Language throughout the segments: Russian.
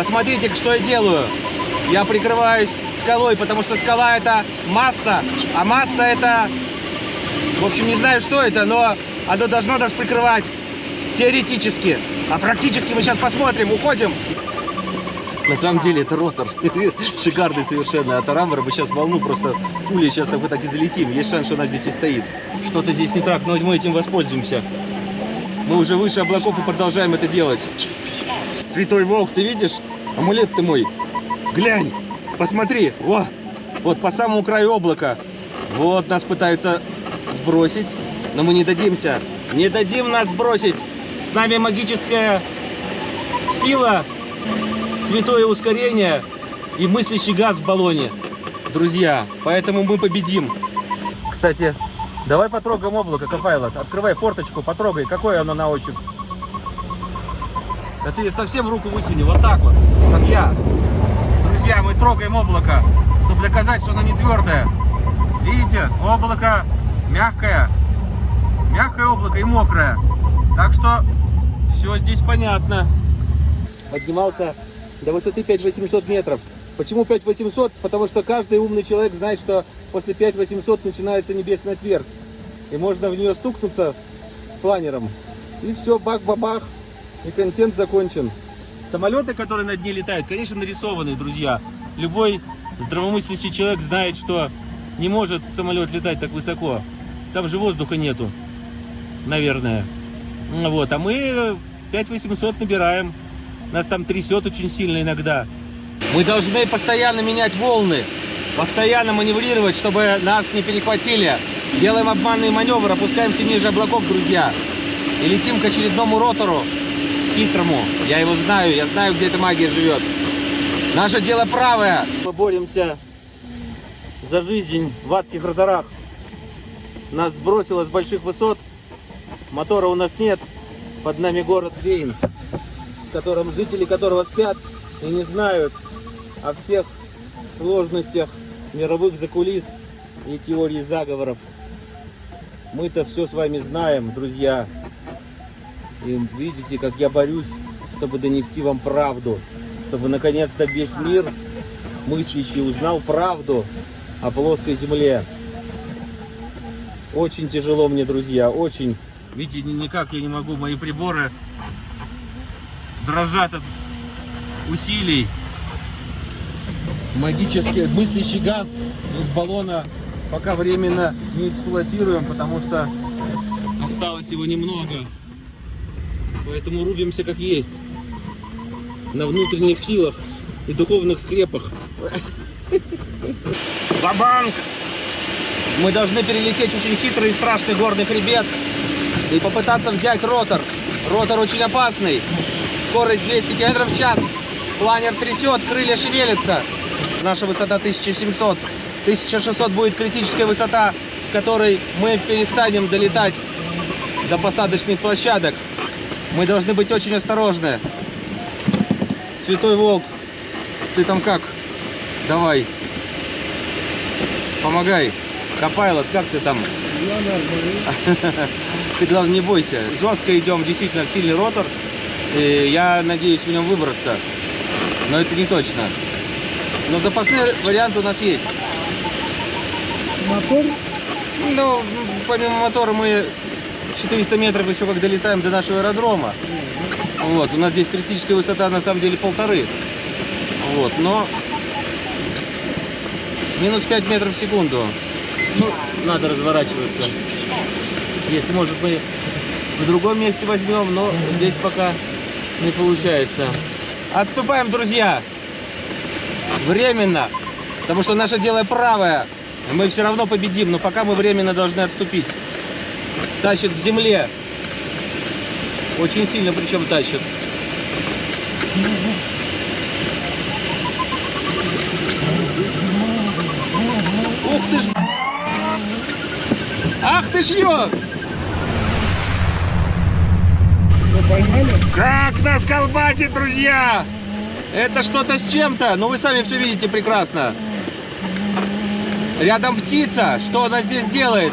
Посмотрите, что я делаю. Я прикрываюсь скалой, потому что скала это масса, а масса это, в общем, не знаю, что это, но оно должно нас прикрывать теоретически. А практически мы сейчас посмотрим, уходим. На самом деле это ротор. Шикарный совершенно. От Арамбара мы сейчас волну просто пулей сейчас так вот так и залетим. Есть шанс, что она здесь и стоит. Что-то здесь не так, но мы этим воспользуемся. Мы уже выше облаков и продолжаем это делать. Святой Волк, ты видишь? Амулет ты мой. Глянь, посмотри. Во, вот по самому краю облака. Вот нас пытаются сбросить, но мы не дадимся. Не дадим нас сбросить. С нами магическая сила, святое ускорение и мыслящий газ в баллоне. Друзья, поэтому мы победим. Кстати, давай потрогаем облако, Копайлот. Открывай форточку, потрогай, какое оно на ощупь. Да ты совсем руку высуни, вот так вот, как я. Друзья, мы трогаем облако, чтобы доказать, что оно не твердое. Видите, облако мягкое, мягкое облако и мокрое. Так что все здесь понятно. Поднимался до высоты 5800 метров. Почему 5800? Потому что каждый умный человек знает, что после 5800 начинается небесная твердь. И можно в нее стукнуться планером. И все, бах-бабах, и контент закончен. Самолеты, которые над ней летают, конечно, нарисованы, друзья. Любой здравомыслящий человек знает, что не может самолет летать так высоко. Там же воздуха нету, наверное. Вот, а мы 5800 набираем. Нас там трясет очень сильно иногда. Мы должны постоянно менять волны, постоянно маневрировать, чтобы нас не перехватили. Делаем обманный маневр, опускаемся ниже облаков, друзья. И летим к очередному ротору, хитрому. Я его знаю, я знаю, где эта магия живет. Наше дело правое. Мы боремся за жизнь в адских роторах. Нас сбросило с больших высот. Мотора у нас нет. Под нами город Вейн, в котором жители которого спят и не знают о всех сложностях мировых закулис и теорий заговоров. Мы-то все с вами знаем, друзья. И видите, как я борюсь, чтобы донести вам правду. Чтобы наконец-то весь мир мыслящий узнал правду о плоской земле. Очень тяжело мне, друзья, очень. Видите, никак я не могу, мои приборы дрожат от усилий. Магический мыслящий газ из баллона пока временно не эксплуатируем, потому что осталось его немного. Поэтому рубимся как есть. На внутренних силах и духовных скрепах. Бабанк! Мы должны перелететь очень хитрый и страшный горный хребет и попытаться взять ротор. Ротор очень опасный. Скорость 200 км в час. Планер трясет, крылья шевелятся. Наша высота 1700. 1600 будет критическая высота, с которой мы перестанем долетать до посадочных площадок. Мы должны быть очень осторожны. Святой Волк, ты там как? Давай. Помогай. Копайлот, как ты там? Ты, главное, не бойся. Жестко идем, действительно, в сильный ротор. И я надеюсь в нем выбраться. Но это не точно. Но запасные варианты у нас есть. Мотор? Ну, помимо мотора мы 400 метров еще как долетаем до нашего аэродрома. Вот, у нас здесь критическая высота на самом деле полторы. Вот, но минус 5 метров в секунду. Ну, надо разворачиваться. Если, может, мы в другом месте возьмем, но здесь пока не получается. Отступаем, друзья! Временно. Потому что наше дело правое. Мы все равно победим, но пока мы временно должны отступить. Тащит к земле. Очень сильно причем тащит. Ух ты ж! Ах ты ж ё! Как нас колбасит, друзья! Это что-то с чем-то, но вы сами все видите прекрасно. Рядом птица. Что она здесь делает?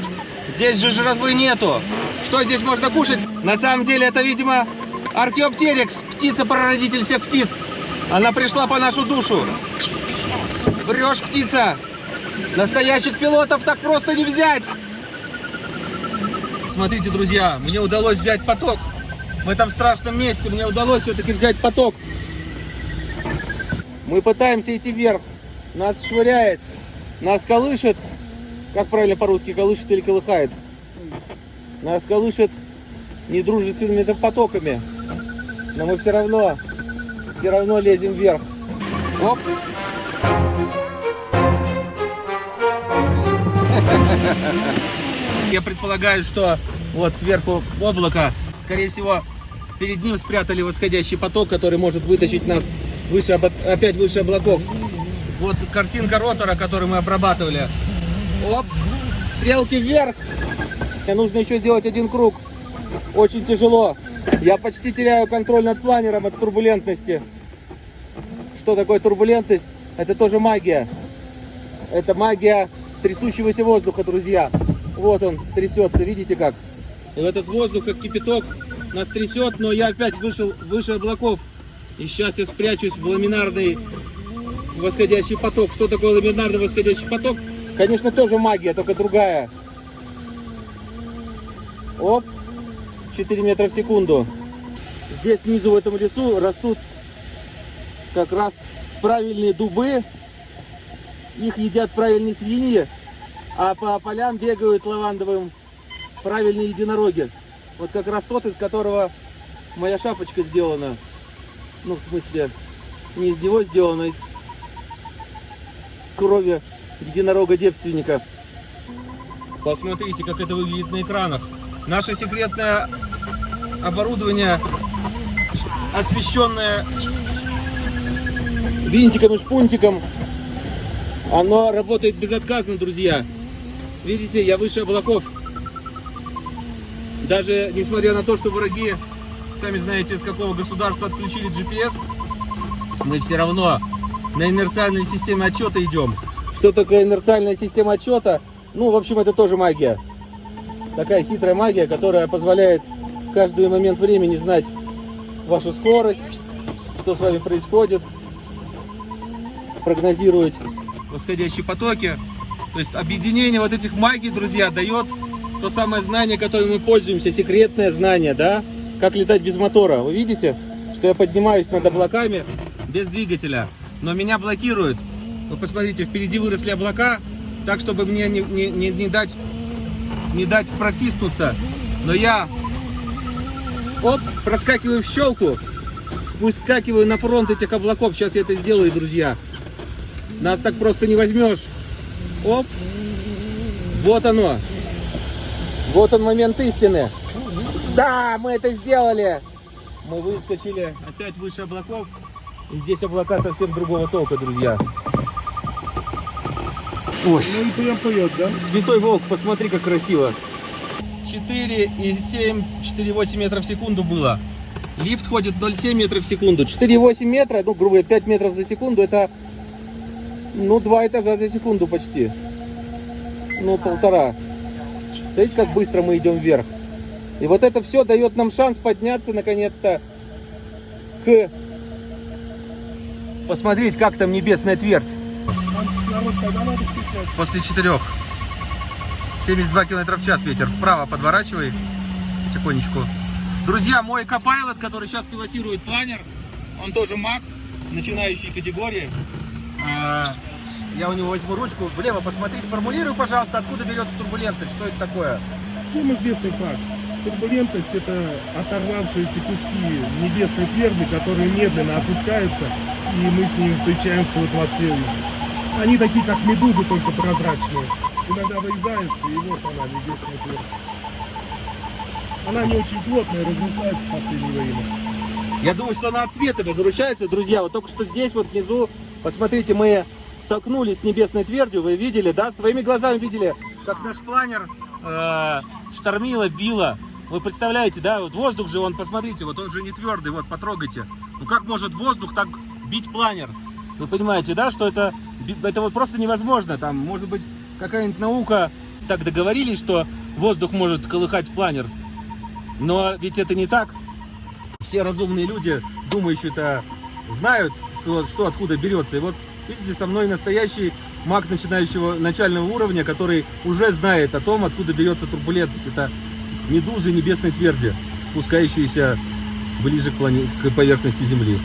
Здесь же жратвы нету. Что здесь можно кушать? На самом деле это, видимо, археоптерикс, птица-прародитель всех птиц. Она пришла по нашу душу. Врешь, птица. Настоящих пилотов так просто не взять. Смотрите, друзья, мне удалось взять поток. В этом страшном месте мне удалось все-таки взять поток. Мы пытаемся идти вверх. Нас швыряет, нас колышет. Как правильно по-русски, колышет или колыхает? Нас колышет недружественными потоками. Но мы все равно, все равно лезем вверх. Оп. Я предполагаю, что вот сверху облако, скорее всего, перед ним спрятали восходящий поток, который может вытащить нас выше, опять выше облаков. Вот картинка ротора, который мы обрабатывали. Оп, стрелки вверх. Мне нужно еще сделать один круг. Очень тяжело. Я почти теряю контроль над планером от турбулентности. Что такое турбулентность? Это тоже магия. Это магия трясущегося воздуха, друзья. Вот он трясется, видите как? И этот воздух, как кипяток, нас трясет, но я опять вышел выше облаков. И сейчас я спрячусь в ламинарный восходящий поток. Что такое ламинарный восходящий поток? Конечно, тоже магия, только другая. Оп, 4 метра в секунду. Здесь снизу в этом лесу растут как раз правильные дубы. Их едят правильные свиньи, а по полям бегают лавандовым правильные единороги. Вот как раз тот, из которого моя шапочка сделана. Ну, в смысле, не из него сделана, а из крови единорога-девственника. Посмотрите, как это выглядит на экранах. Наше секретное оборудование, освещенное винтиком и шпунтиком, оно работает безотказно, друзья. Видите, я выше облаков. Даже несмотря на то, что враги, сами знаете, из какого государства отключили GPS, мы все равно на инерциальной системе отчета идем. Что такое инерциальная система отчета? Ну, в общем, это тоже магия. Такая хитрая магия, которая позволяет в каждый момент времени знать вашу скорость, что с вами происходит, прогнозировать восходящие потоки. То есть объединение вот этих магий, друзья, дает то самое знание, которым мы пользуемся, секретное знание, да? Как летать без мотора. Вы видите, что я поднимаюсь над облаками без двигателя, но меня блокируют. Вы посмотрите, впереди выросли облака, так, чтобы мне не, не, не, не дать, не дать протиснуться. Но я, оп, проскакиваю в щелку, выскакиваю на фронт этих облаков. Сейчас я это сделаю, друзья. Нас так просто не возьмешь. Оп. Вот оно. Вот он момент истины. Да, мы это сделали. Мы выскочили опять выше облаков. И здесь облака совсем другого толка, друзья. Ой. Ну и прям поет, да? Святой Волк, посмотри, как красиво. 4,7, 4,8 метров в секунду было. Лифт ходит 0,7 метров в секунду. 4,8 метра, ну, грубо говоря, 5 метров за секунду, это, ну, два этажа за секунду почти. Ну, полтора. Смотрите, как быстро мы идем вверх. И вот это все дает нам шанс подняться, наконец-то, к... Посмотреть, как там небесная твердь. После четырех. 72 км в час ветер. Вправо подворачивай. Тихонечку. Друзья, мой Copilot, который сейчас пилотирует планер, он тоже маг, начинающей категории. А, Я у него возьму ручку. Влево посмотри, сформулируй, пожалуйста, откуда берется турбулентность, что это такое. Всем известный факт. Турбулентность – это оторвавшиеся куски небесной тверди, которые медленно опускаются, и мы с ними встречаемся в атмосфере. Они такие, как медузы, только прозрачные. Иногда вырезаешься, и вот она, небесная твердь. Она не очень плотная, разрушается в последнее время. Я думаю, что она от света возвращается, друзья. Вот только что здесь, вот внизу, посмотрите, мы столкнулись с небесной твердью. Вы видели, да? Своими глазами видели, как наш планер э, штормило, било. Вы представляете, да? Вот воздух же, он, посмотрите, вот он же не твердый, вот, потрогайте. Ну как может воздух так бить планер? Вы понимаете, да, что это, это вот просто невозможно. Там, может быть, какая-нибудь наука так договорились, что воздух может колыхать планер. Но ведь это не так все разумные люди, думающие-то, знают, что, что откуда берется. И вот видите, со мной настоящий маг начинающего начального уровня, который уже знает о том, откуда берется турбулентность. Это медузы небесной тверди, спускающиеся ближе к, плане... к поверхности Земли.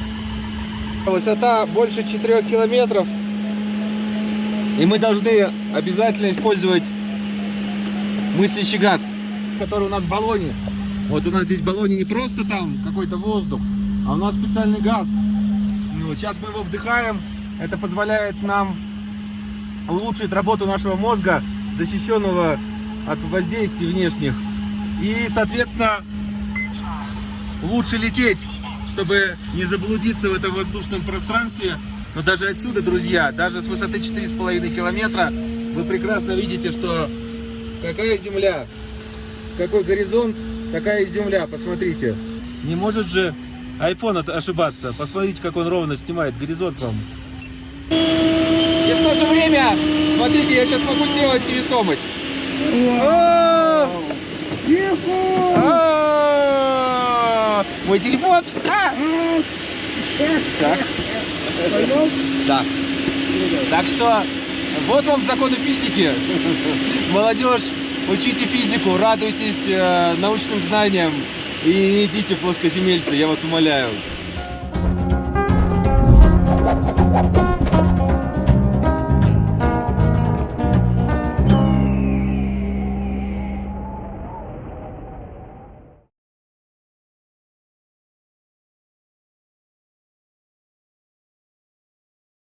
Высота больше 4 километров. И мы должны обязательно использовать мыслящий газ, который у нас в баллоне. Вот у нас здесь в баллоне не просто там какой-то воздух, а у нас специальный газ. Ну, вот сейчас мы его вдыхаем. Это позволяет нам улучшить работу нашего мозга, защищенного от воздействий внешних. И, соответственно, лучше лететь, чтобы не заблудиться в этом воздушном пространстве. Но даже отсюда, друзья, даже с высоты 4,5 километра, вы прекрасно видите, что какая земля, какой горизонт, такая земля. Посмотрите. Не может же iPhone ошибаться. Посмотрите, как он ровно снимает горизонт вам. И в то же время, смотрите, я сейчас могу сделать невесомость. О! Мой телефон. А! Так. Да. Так что вот вам законы физики. Молодежь, учите физику, радуйтесь э, научным знаниям и не идите плоскоземельцы, я вас умоляю.